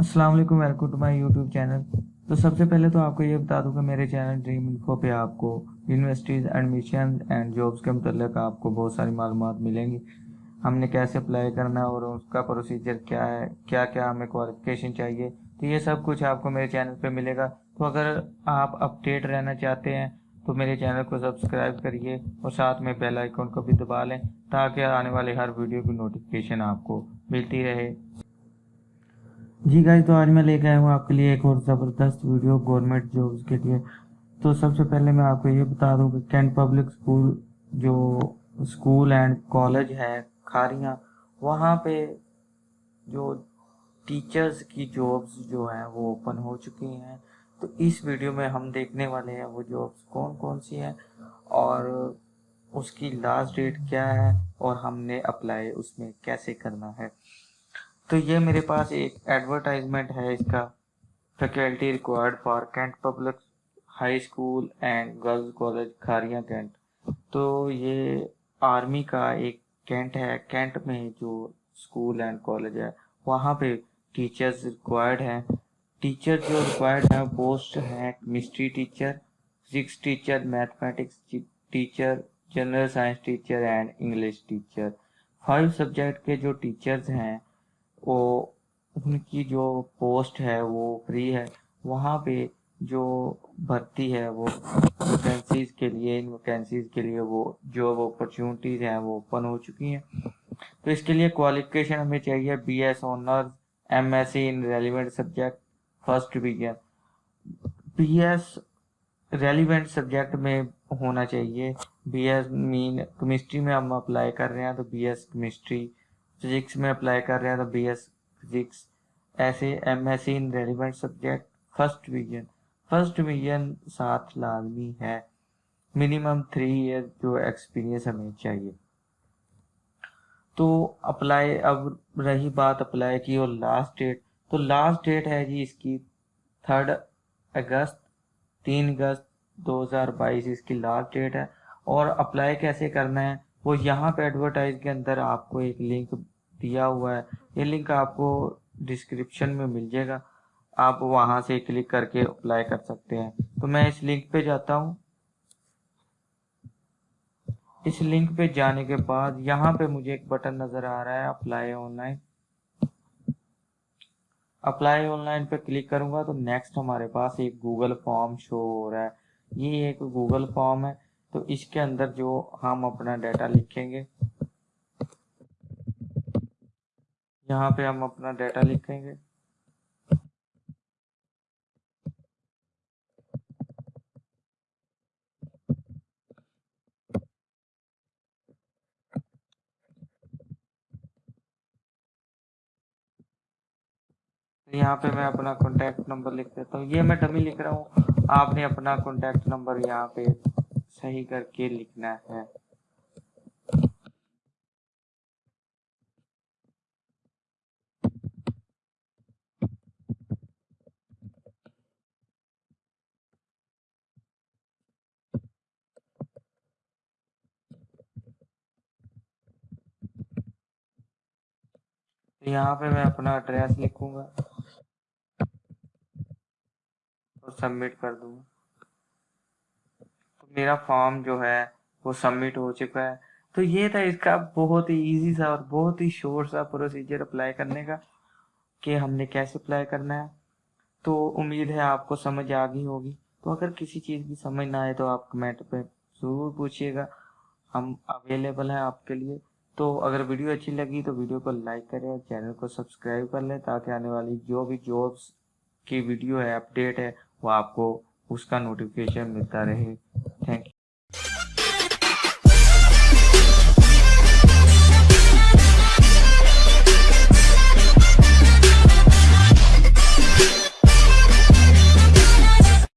السلام علیکم welcome to my YouTube channel تو سب سے پہلے تو آپ کو یہ بتا دوں کہ میرے چینل ڈریم انفو پہ آپ کو یونیورسٹیز ایڈمیشن اینڈ جابس کے متعلق آپ کو بہت ساری معلومات ملیں گی۔ ہم نے کیسے اپلائی کرنا ہے اور اس کا پروسیجر کیا ہے، کیا کیا ہمیں کوالیفیکیشن چاہیے، تو یہ سب کچھ آپ کو میرے چینل پہ ملے گا۔ تو اگر آپ اپڈیٹ رہنا چاہتے ہیں، تو میرے چینل کو سبسکرائب کریے اور ساتھ میں بیل آئیکن کو بھی دبا لیں تاکہ آنے والے ہر ویڈیو کی نوٹیفیکیشن آپ کو ملتی رہے۔ جی گائز تو آج میں لے کے آیا ہوں آپ کے لیے ایک اور زبردست ویڈیو گورنمنٹ جابس کے لیے۔ تو سب سے پہلے میں آپ کو یہ بتا دوں کہ کینٹ پبلک اسکول جو اسکول اینڈ کالج ہے کھاریاں، وہاں پہ جو ٹیچرز کی جابس جو ہیں وہ اوپن ہو چکی ہیں۔ تو اس ویڈیو میں ہم دیکھنے والے ہیں وہ جابس کون کون سی ہیں اور اس کی لاسٹ ڈیٹ کیا ہے اور ہم نے اپلائی اس میں کیسے کرنا ہے۔ تو یہ میرے پاس ایک ایڈورٹائزمنٹ ہے اس کا. Faculty required for Cantt public high school and girls college Kharian Cantt تو یہ آرمی کا ایک کینٹ ہے. کینٹ میں جو اسکول اینڈ کالج ہے، وہاں پہ ٹیچرز ریکوائرڈ ہیں. ٹیچر جو ریکوائرڈ ہیں پوسٹ ہیں. Chemistry teacher physics teacher mathematics teacher general science teacher and English teacher five subject کے جو ٹیچرز ہیں ان کی جو پوسٹ ہے، وہ فری ہے۔ وہاں پہ جو بھرتی ہے، وہ ویکینسیز کے لیے، ان ویکینسیز کے لیے وہ جاب اپرچونیٹیز ہیں، وہ اوپن ہو چکی ہیں۔ تو اس کے لیے کوالیفکیشن ہمیں چاہیے۔ B S honours M S C in relevant subject first division B S relevant subject میں ہونا چاہیے۔ بی ایس مین کیمسٹری میں ہم اپلائی کر رہے ہیں، تو بی ایس کیمسٹری فزکس میں اپلائی کر رہے ہیں تو بی ایس فزکس ایسے M S C in relevant subject first division first division ساتھ لازمی ہے. منیمم تھری ایئر جو ایکسپیرینس ہمیں چاہیے. تو اپلائی اب رہی بات اپلائی کی اور لاسٹ ڈیٹ تو لاسٹ ڈیٹ ہے جی اس کی تھرڈ اگست، تین اگست دو ہزار بائیس اس کی لاسٹ ڈیٹ ہے. اور اپلائی کیسے کرنا ہے؟ وہ یہاں پہ ایڈورٹائز کے اندر آپ کو ایک لنک دیا ہوا ہے۔ یہ لنک آپ کو ڈسکرپشن میں مل جائے گا۔ آپ وہاں سے کلک کر کے اپلائی کر سکتے ہیں۔ تو میں اس لنک پہ جاتا ہوں۔ اس لنک پہ جانے کے بعد یہاں پہ مجھے ایک بٹن نظر آ رہا ہے apply online apply online پہ کلک کروں گا تو نیکسٹ ہمارے پاس ایک گوگل فارم شو ہو رہا ہے۔ یہ ایک گوگل فارم ہے۔ تو اس کے اندر جو ہم اپنا ڈیٹا لکھیں گے یہاں پہ ہم اپنا ڈیٹا لکھیں گے۔ یہاں پہ میں اپنا کانٹیکٹ نمبر لکھ دیتا ہوں۔ یہ میں ڈمی لکھ رہا ہوں۔ آپ نے اپنا کانٹیکٹ نمبر یہاں پہ صحیح کر کے لکھنا ہے۔ یہاں پہ میں اپنا ایڈریس لکھوں گا اور سبمٹ کر دوں گا۔ تو میرا فارم جو ہے وہ سبمٹ ہو چکا ہے۔ تو یہ تھا اس کا بہت ہی ایزی سا اور بہت ہی شور سا پروسیجر اپلائی کرنے کا کہ ہم نے کیسے اپلائی کرنا ہے۔ تو امید ہے آپ کو سمجھ آ گئی ہوگی۔ تو اگر کسی چیز کی سمجھ نہ آئے تو آپ کمنٹ پہ ضرور پوچھیے گا۔ ہم اویلیبل ہیں آپ کے لیے۔ تو اگر ویڈیو اچھی لگی تو ویڈیو کو لائک کریں اور چینل کو سبسکرائب کر لیں تاکہ آنے والی جو بھی جابس کی ویڈیو ہے، اپڈیٹ ہے، وہ آپ کو اس کا نوٹیفیکیشن ملتا رہے۔